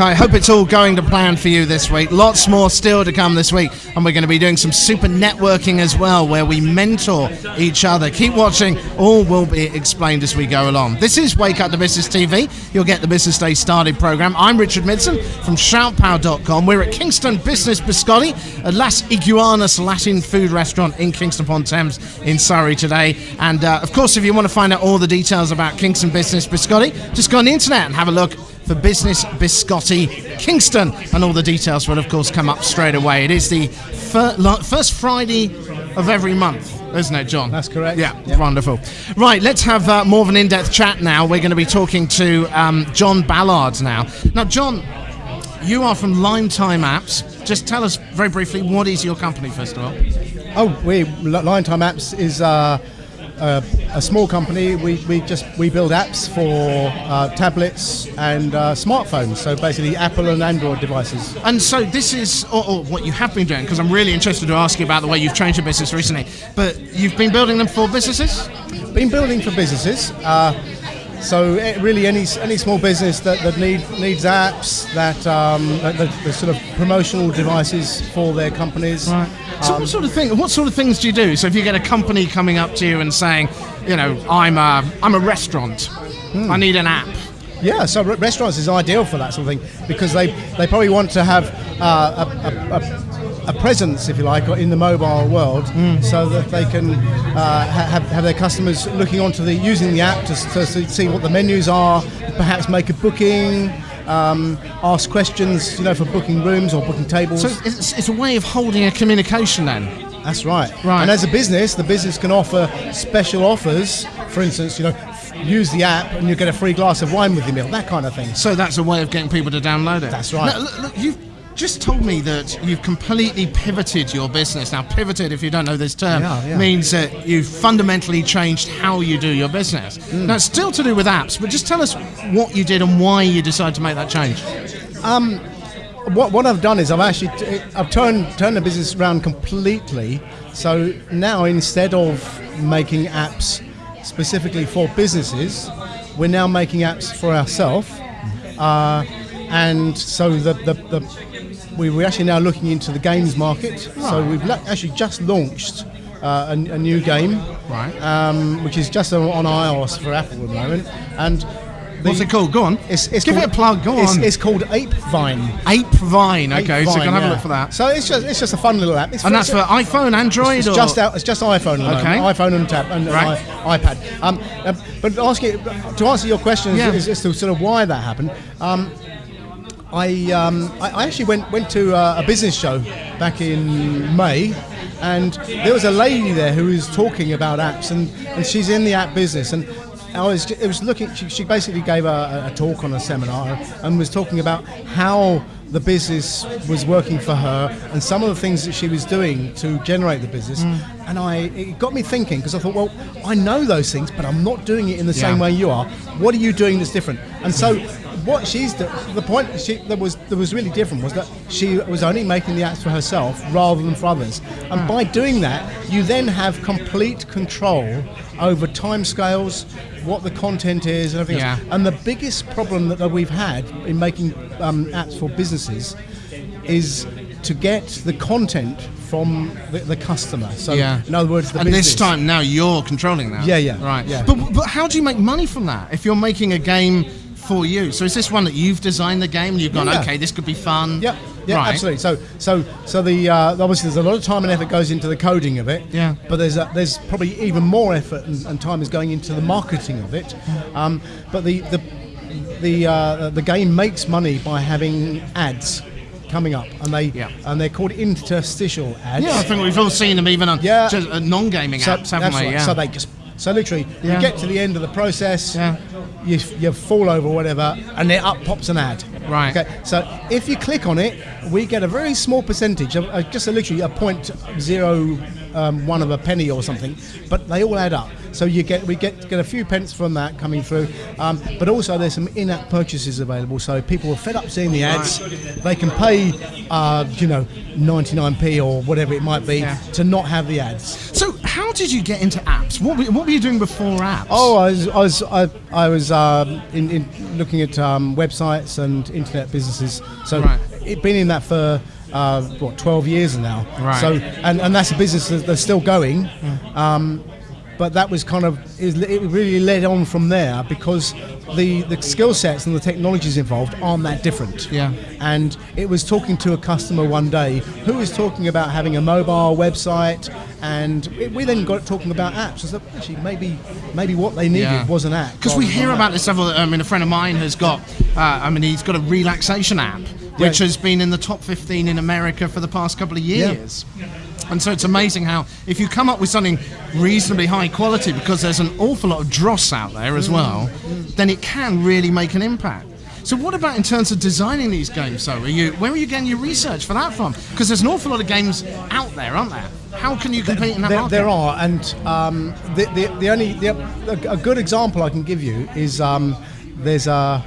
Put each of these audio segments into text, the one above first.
I hope it's all going to plan for you this week. Lots more still to come this week, and we're going to be doing some super networking as well, where we mentor each other. Keep watching, all will be explained as we go along. This is Wake Up to Business TV. You'll get the Business Day Started program. I'm Richard Midson from shoutpower.com. We're at Kingston Business Biscotti, a Las Iguanas Latin food restaurant in Kingston upon Thames in Surrey today. And uh, of course, if you want to find out all the details about Kingston Business Biscotti, just go on the internet and have a look for Business Biscotti Kingston, and all the details will, of course, come up straight away. It is the fir- first Friday of every month, isn't it, John? That's correct. Yeah, Yep. wonderful. Right, let's have uh, more of an in depth chat now. We're going to be talking to um, John Ballard now. Now, John, you are from Lime Time Apps. Just tell us very briefly what is your company, first of all? Oh, we Line Time Apps is uh, a, a small company. We, we just we build apps for uh, tablets and uh, smartphones. So basically, Apple and Android devices. And so this is or, or what you have been doing, because I'm really interested to ask you about the way you've changed your business recently. But you've been building them for businesses? Been building for businesses. Uh, so eh, really, any any small business that, that need needs apps that um, that, that, the sort of promotional devices for their companies. So what sort of thing? What sort of things do you do? So if you get a company coming up to you and saying, you know, I'm a I'm a restaurant, I need an app. Yeah, so restaurants is ideal for that sort of thing because they, they probably want to have uh, a, a, a, a presence, if you like, in the mobile world, so that they can uh, have, have their customers looking onto the using the app to, to see what the menus are, perhaps make a booking, um, ask questions, you know, for booking rooms or booking tables. So it's, it's a way of holding a communication then. That's right. Right. And as a business, the business can offer special offers. For instance, you know, use the app and you get a free glass of wine with your meal. That kind of thing. So that's a way of getting people to download it. That's right. Now, look, look, you've just told me that you've completely pivoted your business. Now, pivoted, if you don't know this term, Yeah, yeah. means that you've fundamentally changed how you do your business. Mm. Now, it's still to do with apps, but just tell us what you did and why you decided to make that change. What, what I've done is I've actually t- I've turned turned the business around completely. So now instead of making apps specifically for businesses, we're now making apps for ourselves. Uh, and so the, the, the we, we're actually now looking into the games market. So we've actually just launched uh, a, a new game, Right. um, which is just on, iOS for Apple at the moment. And What's it called? Go on. It's, it's Give called, it a plug. Go it's, on. It's called Ape Vine. Ape Vine. Ape Okay, so Vine, can have a look for that. So it's just it's just a fun little app. It's And that's for iPhone, Android, it's or just out, it's just iPhone, moment. Okay. iPhone and tab and Right. i- iPad. Um, uh, but ask you, to answer your question Yeah. is, is to sort of why that happened. Um, I, um, I I actually went went to uh, a business show back in May, and there was a lady there who was talking about apps, and, and she's in the app business, and I was it was looking. She, she basically gave a, a talk on a seminar and was talking about how the business was working for her and some of the things that she was doing to generate the business. And I it got me thinking because I thought, well, I know those things, but I'm not doing it in the same way you are. What are you doing that's different? And so what she's do- the point she, that was that was really different was that she was only making the apps for herself rather than for others. And by doing that, you then have complete control over timescales, what the content is, and everything Yeah. else. And the biggest problem that, that we've had in making um, apps for businesses is to get the content from the, the customer. So, Yeah. in other words, the and business. this time now you're controlling that. Yeah, yeah, Right. yeah. But but how do you make money from that if you're making a game for you? So is this one that you've designed the game and you've gone, Yeah. okay, this could be fun. Yeah, yeah, right. absolutely. So, so, so the uh, obviously there's a lot of time and effort goes into the coding of it. Yeah. But there's a, there's probably even more effort and, and time is going into the marketing of it. Um, but the the the uh, the game makes money by having ads coming up, and they Yeah. and they're called interstitial ads. Yeah, I think we've all seen them even on Yeah. just, uh, non-gaming So, apps, haven't that's we? right. Yeah. So they just so literally Yeah. you get to the end of the process, Yeah. You, you fall over or whatever, and then up pops an ad. Right. Okay. So if you click on it, we get a very small percentage, of, uh, just a, literally a point zero um, one of a penny or something, but they all add up. So you get we get get a few pence from that coming through, um, but also there's some in-app purchases available. So people are fed up seeing the ads, they can pay, uh, you know, 99p or whatever it might be Yeah. to not have the ads. So how did you get into apps? What were, what were you doing before apps? Oh, I was I was I, I was um, in, in looking at um, websites and internet businesses. So Right. it been in that for uh, what twelve years now. Right. So and, and that's a business that, that's still going. Um, but that was kind of it it really led on from there because the, the skill sets and the technologies involved aren't that different. Yeah. And it was talking to a customer one day who was talking about having a mobile website, and it, we then got talking about apps. I said, actually, maybe maybe what they needed Yeah. was an app. Because we hear about that. this several. I mean, a friend of mine has got. Uh, I mean, he's got a relaxation app, which Yeah. has been in the top 15 in America for the past couple of Yeah. years. And so it's amazing how if you come up with something reasonably high quality, because there's an awful lot of dross out there Mm. as well, then it can really make an impact. So what about in terms of designing these games? So are you where are you getting your research for that from? Because there's an awful lot of games out there, aren't there? How can you compete in that there, market? there are, and um, the, the, the only the, a, a good example I can give you is um, there's a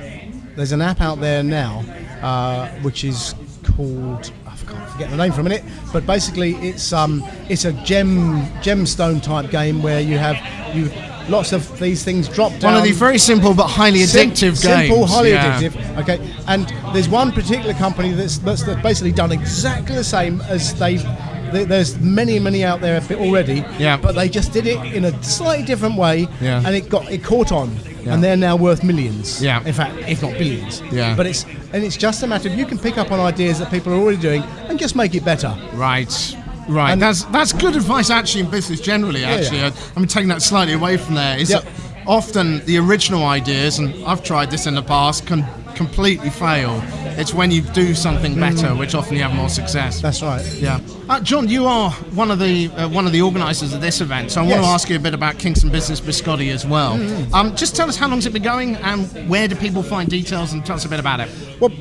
there's an app out there now uh, which is called I can't forget the name for a minute, but basically it's um, it's a gem gemstone type game where you have you lots of these things drop down. One of the very simple but highly Sim- addictive simple, highly Yeah. addictive. Okay, and there's one particular company that's, that's that's basically done exactly the same as they. there- There's many, many out there already. Yeah. But they just did it in a slightly different way, Yeah. and it got it caught on, Yeah. and they're now worth millions. Yeah. In fact, if not billions. Yeah. But it's and it's just a matter of you can pick up on ideas that people are already doing and just make it better. Right. Right, And- that's that's good advice actually in business generally. Actually, yeah. I- I'm taking that slightly away from there. Is Yep. that often the original ideas, and I've tried this in the past, can completely fail. It's when you do something better, which often you have more success. Mm. That's right. Yeah, uh, John, you are one of the uh, one of the organisers of this event, so I want to ask you a bit about Kingston Business Biscotti as well. Mm. Um, just tell us how long's it been going, and where do people find details, and tell us a bit about it. Well,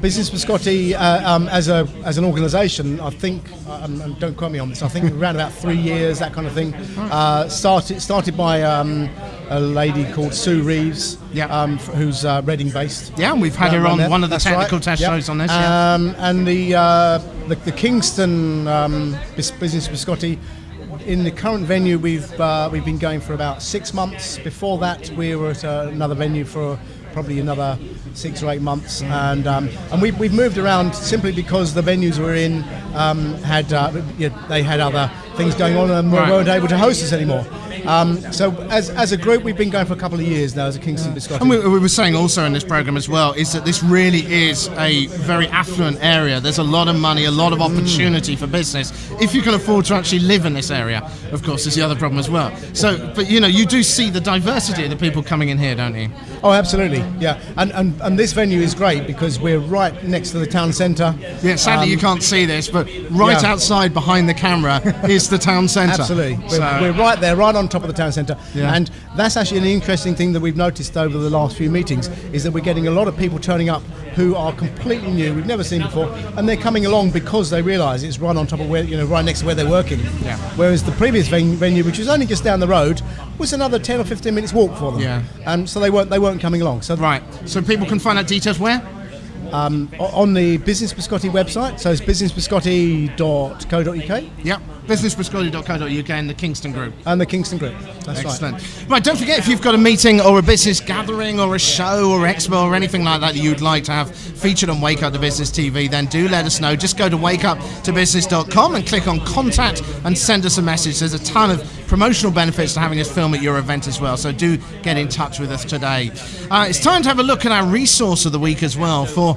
Business Biscotti uh, um, as a as an organisation, I think, um, and don't quote me on this. I think around about three years, that kind of thing. Uh, started started by um, a lady called Sue Reeves, Yeah. um, who's uh, Reading based. Yeah, and we've had her on there. one of the That's technical right. test Yep. shows on this. yeah. Um, and the, uh, the the Kingston um, Business Biscotti. In the current venue, we've uh, we've been going for about six months. Before that, we were at uh, another venue for probably another six or eight months, and um, and we've, we've moved around simply because the venues we're in um, had uh, they had other things going on and Right. weren't able to host us anymore. Um, so as, as a group, we've been going for a couple of years now as a Kingston Biscotti. And we, we were saying also in this program as well is that this really is a very affluent area. There's a lot of money, a lot of opportunity for business if you can afford to actually live in this area. Of course, is the other problem as well. So, but you know, you do see the diversity of the people coming in here, don't you? Oh, absolutely, yeah. And, and and this venue is great because we're right next to the town centre. Yeah, sadly you can't see this, but right Um, yeah. outside behind the camera is the town centre. Absolutely, we're, So- we're right there, right on top of the town centre. Yeah. And that's actually an interesting thing that we've noticed over the last few meetings is that we're getting a lot of people turning up who are completely new, we've never seen before, and they're coming along because they realise it's right on top of where you know, right next to where they're working. Yeah. Whereas the previous ven- venue, which was only just down the road, was another ten or fifteen minutes walk for them. Yeah. And so they weren't they weren't coming along. So Right. So people can find out details where? O- on the Business Biscotti website, so it's businessbiscotti.co.uk Yep. Businessbiscotti.co.uk and the Kingston Group. and the Kingston Group. That's right. Excellent. Right. don't forget if you've got a meeting or a business gathering or a show or expo or anything like that that you'd like to have featured on Wake Up to Business TV, then do let us know. Just go to wakeuptobusiness.com and click on contact and send us a message. There's a ton of promotional benefits to having us film at your event as well, so do get in touch with us today. Uh, it's time to have a look at our resource of the week as well for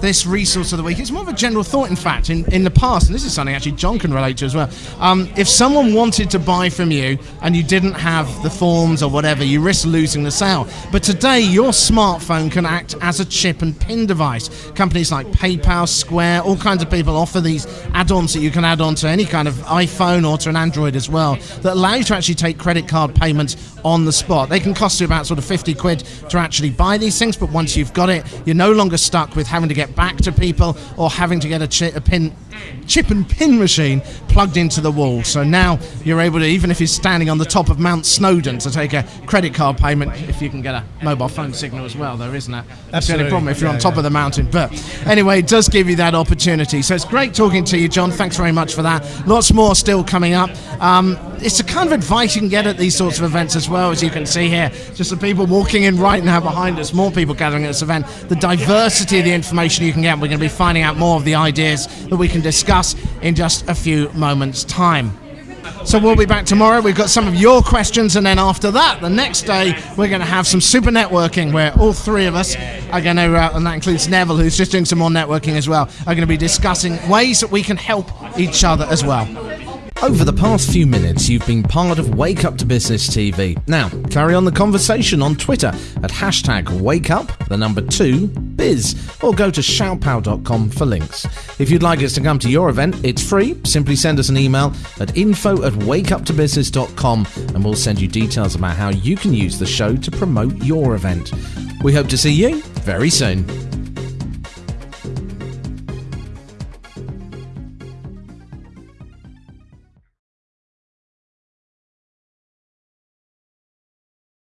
this resource of the week. It's more of a general thought, in fact. In, in the past, and this is something actually John can relate to as well. Um, if someone wanted to buy from you and you didn't have the forms or whatever, you risk losing the sale. But today, your smartphone can act as a chip and pin device. Companies like PayPal, Square, all kinds of people offer these add-ons that you can add on to any kind of iPhone or to an Android as well that allow you to actually take credit card payments on the spot. They can cost you about sort of 50 quid to actually buy these things, but once you've got it, you're no longer stuck with having to get back to people or having to get a, chi- a pin chip and pin machine plugged into the wall. So now you're able to, even if you're standing on the top of Mount Snowdon, to take a credit card payment if you can get a mobile phone signal as well, though, isn't the only Absolutely. problem if you're on top yeah. of the mountain. But anyway, it does give you that opportunity. So it's great talking to you, John. Thanks very much for that. Lots more still coming up. Um, it's a kind of advice you can get at these sorts of events as well, as you can see here. Just the people walking in right now behind us, more people gathering at this event. The diversity of the information you can get. We're going to be finding out more of the ideas that we can discuss in just a few moments' time. So we'll be back tomorrow. We've got some of your questions, and then after that, the next day, we're going to have some super networking where all three of us are going to, uh, and that includes Neville, who's just doing some more networking as well, are going to be discussing ways that we can help each other as well. Over the past few minutes, you've been part of Wake Up to Business TV. Now, carry on the conversation on Twitter at hashtag WakeUp, the number two, biz, or go to shoutpow.com for links. If you'd like us to come to your event, it's free. Simply send us an email at info at wakeuptobusiness.com and we'll send you details about how you can use the show to promote your event. We hope to see you very soon.